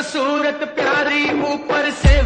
एक सूरत प्यारी ऊपर से